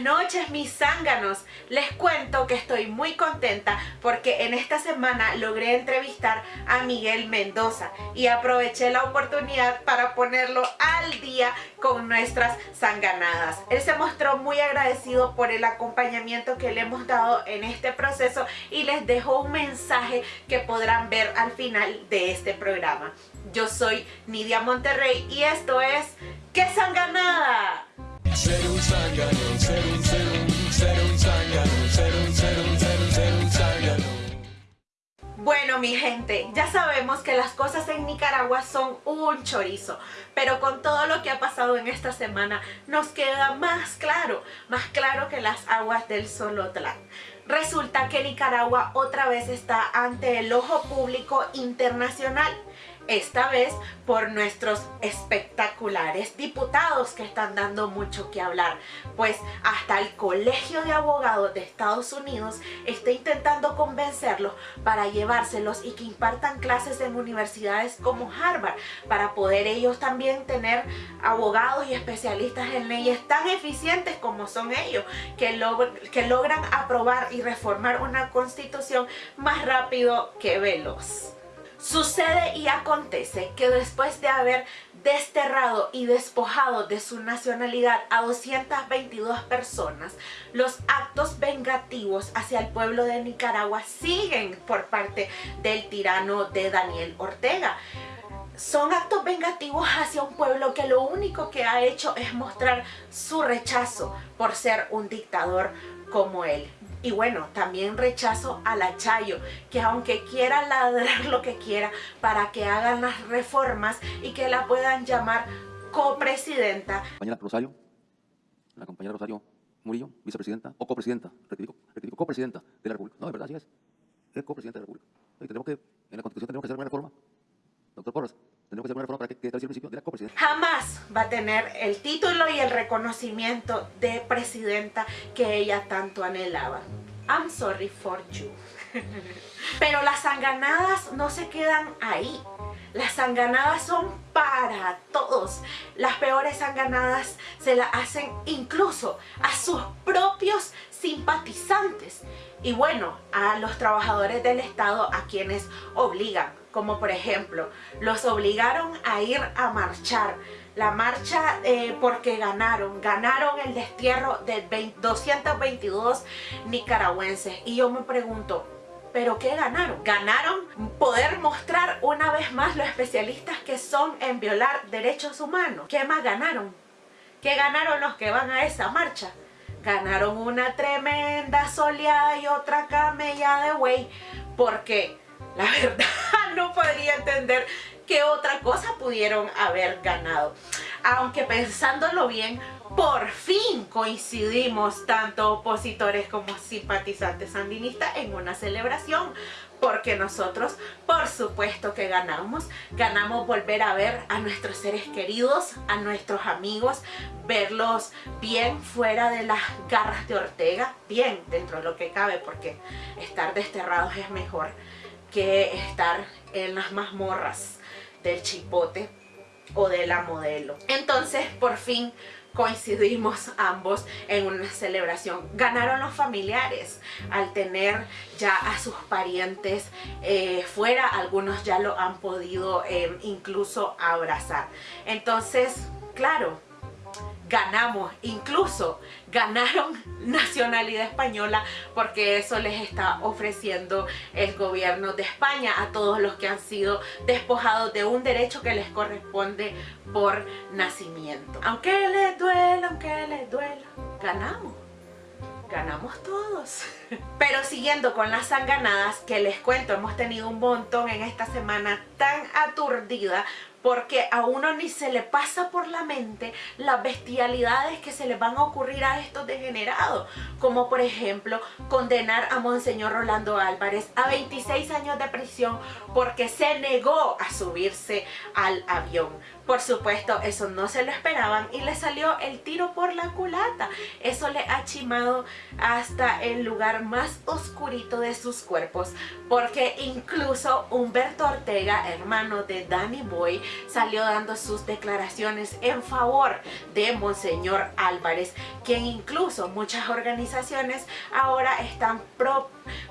Noches mis zánganos, les cuento que estoy muy contenta porque en esta semana logré entrevistar a Miguel Mendoza y aproveché la oportunidad para ponerlo al día con nuestras zanganadas. Él se mostró muy agradecido por el acompañamiento que le hemos dado en este proceso y les dejó un mensaje que podrán ver al final de este programa. Yo soy Nidia Monterrey y esto es ¡Qué zanganada! Bueno mi gente, ya sabemos que las cosas en Nicaragua son un chorizo, pero con todo lo que ha pasado en esta semana nos queda más claro, más claro que las aguas del Solotlán. Resulta que Nicaragua otra vez está ante el ojo público internacional esta vez por nuestros espectaculares diputados que están dando mucho que hablar, pues hasta el Colegio de Abogados de Estados Unidos está intentando convencerlos para llevárselos y que impartan clases en universidades como Harvard, para poder ellos también tener abogados y especialistas en leyes tan eficientes como son ellos, que, logran aprobar y reformar una constitución más rápido que veloz. Sucede y acontece que después de haber desterrado y despojado de su nacionalidad a 222 personas, los actos vengativos hacia el pueblo de Nicaragua siguen por parte del tirano de Daniel Ortega son actos vengativos hacia un pueblo que lo único que ha hecho es mostrar su rechazo por ser un dictador como él. Y bueno, también rechazo a la Chayo, que aunque quiera ladrar lo que quiera para que hagan las reformas y que la puedan llamar copresidenta. Compañera Rosario, la compañera Rosario Murillo, vicepresidenta o copresidenta, rectifico, copresidenta de la República. No, de verdad, así es. Es copresidenta de la República. Tenemos que, en la Constitución tenemos que hacer una reforma. Doctor Porras, Jamás va a tener el título y el reconocimiento de presidenta que ella tanto anhelaba. I'm sorry for you. Pero las sanganadas no se quedan ahí. Las sanganadas son para todos. Las peores sanganadas se las hacen incluso a sus propios simpatizantes. Y bueno, a los trabajadores del Estado a quienes obligan. Como por ejemplo, los obligaron a ir a marchar la marcha eh, porque ganaron, ganaron el destierro de 222 nicaragüenses. Y yo me pregunto, ¿pero qué ganaron? Ganaron poder mostrar una vez más los especialistas que son en violar derechos humanos. ¿Qué más ganaron? ¿Qué ganaron los que van a esa marcha? Ganaron una tremenda soleada y otra camella de güey, porque la verdad podría entender qué otra cosa pudieron haber ganado. Aunque pensándolo bien, por fin coincidimos tanto opositores como simpatizantes sandinistas en una celebración porque nosotros por supuesto que ganamos ganamos volver a ver a nuestros seres queridos a nuestros amigos verlos bien fuera de las garras de Ortega bien dentro de lo que cabe porque estar desterrados es mejor que estar en las mazmorras del chipote o de la modelo. Entonces, por fin coincidimos ambos en una celebración. Ganaron los familiares al tener ya a sus parientes eh, fuera, algunos ya lo han podido eh, incluso abrazar. Entonces, claro, ganamos, incluso ganaron nacionalidad española porque eso les está ofreciendo el gobierno de España a todos los que han sido despojados de un derecho que les corresponde por nacimiento. Aunque les duela, aunque les duela, ganamos ganamos todos. Pero siguiendo con las sanganadas que les cuento, hemos tenido un montón en esta semana tan aturdida porque a uno ni se le pasa por la mente las bestialidades que se le van a ocurrir a estos degenerados, como por ejemplo condenar a Monseñor Rolando Álvarez a 26 años de prisión porque se negó a subirse al avión Por supuesto, eso no se lo esperaban y le salió el tiro por la culata. Eso le ha chimado hasta el lugar más oscurito de sus cuerpos, porque incluso Humberto Ortega, hermano de Danny Boy, salió dando sus declaraciones en favor de Monseñor Álvarez, quien incluso muchas organizaciones ahora están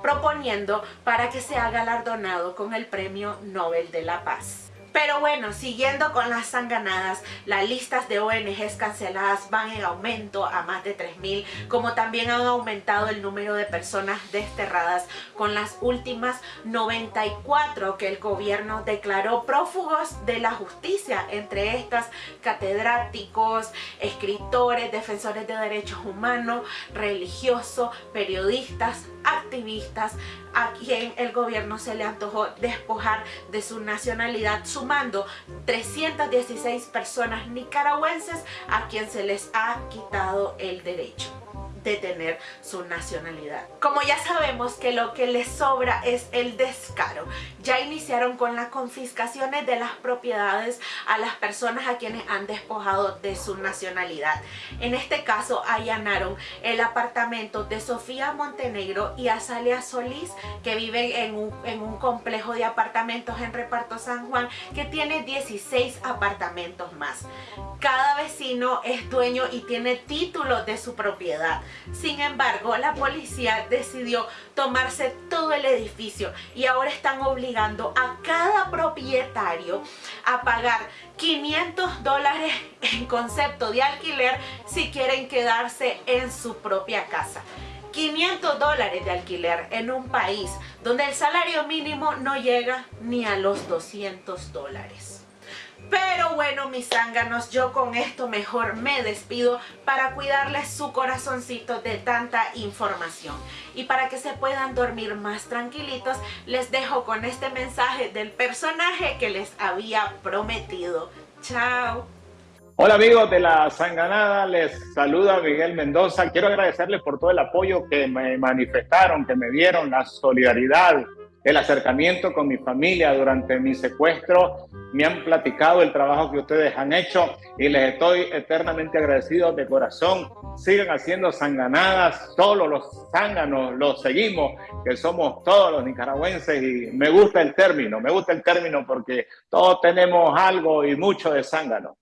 proponiendo para que sea galardonado con el Premio Nobel de la Paz. Pero bueno, siguiendo con las sanganadas, las listas de ONGs canceladas van en aumento a más de 3.000, como también han aumentado el número de personas desterradas con las últimas 94 que el gobierno declaró prófugos de la justicia, entre estas catedráticos, escritores, defensores de derechos humanos, religiosos, periodistas, activistas, a quien el gobierno se le antojó despojar de su nacionalidad, sumando 316 personas nicaragüenses a quien se les ha quitado el derecho de tener su nacionalidad. Como ya sabemos que lo que les sobra es el descaro, ya iniciaron con las confiscaciones de las propiedades a las personas a quienes han despojado de su nacionalidad. En este caso allanaron el apartamento de Sofía Montenegro y Azalia Solís que viven en un, en un complejo de apartamentos en Reparto San Juan que tiene 16 apartamentos más. Cada vecino es dueño y tiene título de su propiedad. Sin embargo, la policía decidió tomarse todo el edificio y ahora están obligando a cada propietario a pagar 500 dólares en concepto de alquiler si quieren quedarse en su propia casa. 500 dólares de alquiler en un país donde el salario mínimo no llega ni a los 200 dólares. Pero bueno, mis zánganos, yo con esto mejor me despido para cuidarles su corazoncito de tanta información. Y para que se puedan dormir más tranquilitos, les dejo con este mensaje del personaje que les había prometido. ¡Chao! Hola amigos de la Sanganada, les saluda Miguel Mendoza. Quiero agradecerles por todo el apoyo que me manifestaron, que me dieron, la solidaridad, el acercamiento con mi familia durante mi secuestro. Me han platicado el trabajo que ustedes han hecho y les estoy eternamente agradecido de corazón. Sigan haciendo sanganadas, solo los zánganos los seguimos, que somos todos los nicaragüenses y me gusta el término, me gusta el término porque todos tenemos algo y mucho de zángano.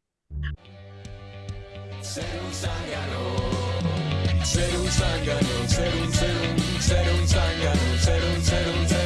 Ser un zángano, ser un zángano, ser un, ser un, ser un zángano, ser un, ser un